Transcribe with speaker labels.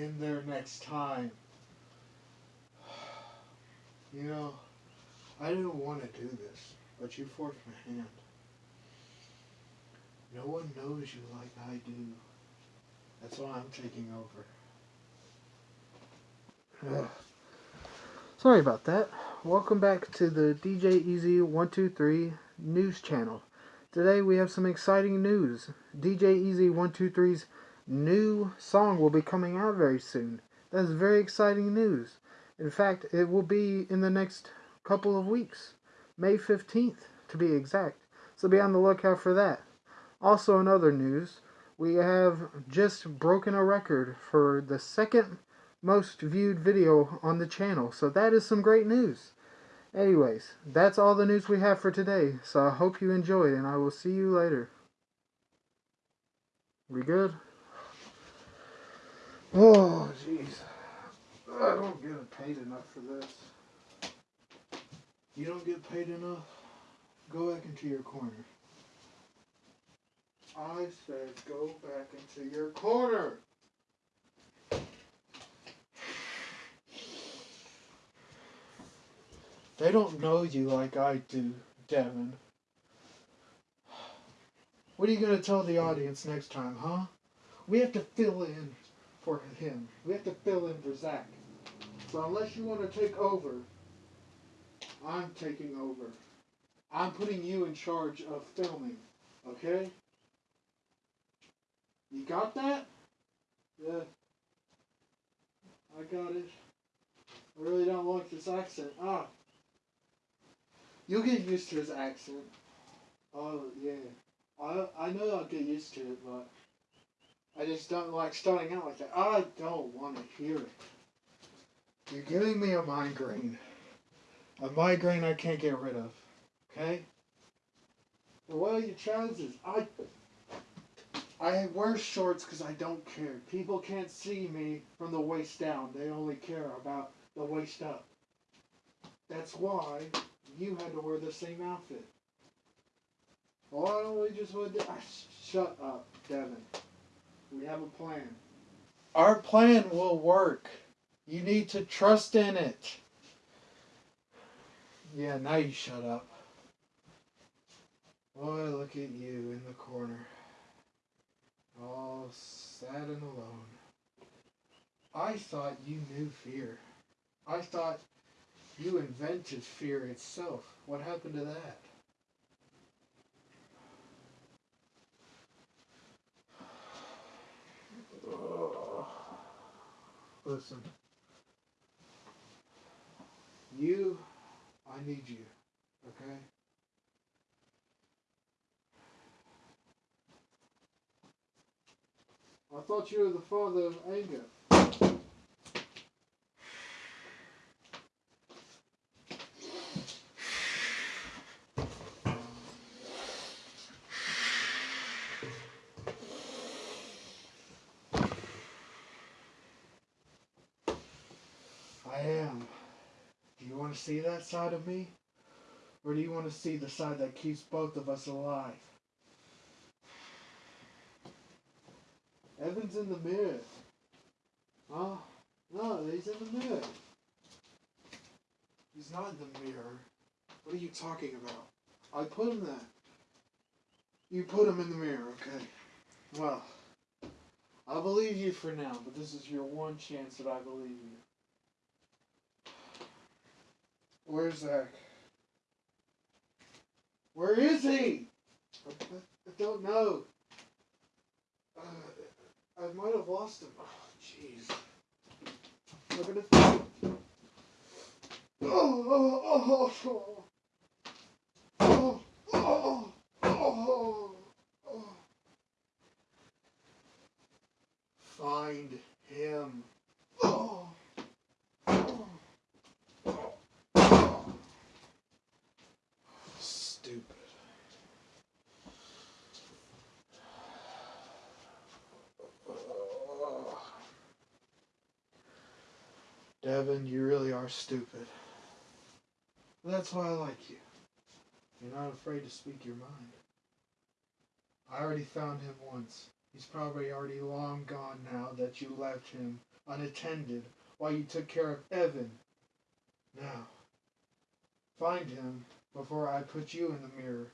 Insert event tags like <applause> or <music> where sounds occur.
Speaker 1: in there next time. You know, I didn't want to do this, but you forced my hand. No one knows you like I do. That's why I'm taking over. <sighs> Sorry about that. Welcome back to the DJ Easy 123 news channel. Today we have some exciting news. DJ Easy 123's new song will be coming out very soon. That's very exciting news. In fact, it will be in the next couple of weeks. May 15th, to be exact. So be on the lookout for that. Also, in other news, we have just broken a record for the second most viewed video on the channel. So that is some great news. Anyways, that's all the news we have for today. So I hope you enjoyed, and I will see you later. We good? Oh, jeez. I don't get paid enough for this. You don't get paid enough? Go back into your corner. I said go back into your corner. They don't know you like I do, Devin. What are you going to tell the audience next time, huh? We have to fill in for him. We have to fill in for Zach. So unless you want to take over, I'm taking over. I'm putting you in charge of filming. Okay? You got that? Yeah. I got it. I really don't like this accent. Ah. You'll get used to his accent. Oh, yeah. I, I know I'll get used to it, but I just don't like starting out like that. I don't want to hear it. You're giving me a migraine. A migraine I can't get rid of. Okay? Well, what are your chances? I I wear shorts because I don't care. People can't see me from the waist down. They only care about the waist up. That's why you had to wear the same outfit. Why don't we just. Ah, shut up, Devin. We have a plan. Our plan will work. You need to trust in it. Yeah, now you shut up. Boy, look at you in the corner. All sad and alone. I thought you knew fear. I thought you invented fear itself. What happened to that? Listen. You, I need you, okay? I thought you were the father of anger. I am. Do you want to see that side of me? Or do you want to see the side that keeps both of us alive? Evan's in the mirror. Huh? No, he's in the mirror. He's not in the mirror. What are you talking about? I put him there. You put him in the mirror, okay? Well, I believe you for now, but this is your one chance that I believe you. Where's Zach? Where is he? I, don't know. Uh, I might have lost him. Oh, jeez. Oh, oh, oh, oh, oh, oh. Find him. Oh. Oh. Oh. Stupid. Devin, you really are stupid. That's why I like you. You're not afraid to speak your mind. I already found him once. He's probably already long gone now that you left him unattended while you took care of Evan. Now, find him before I put you in the mirror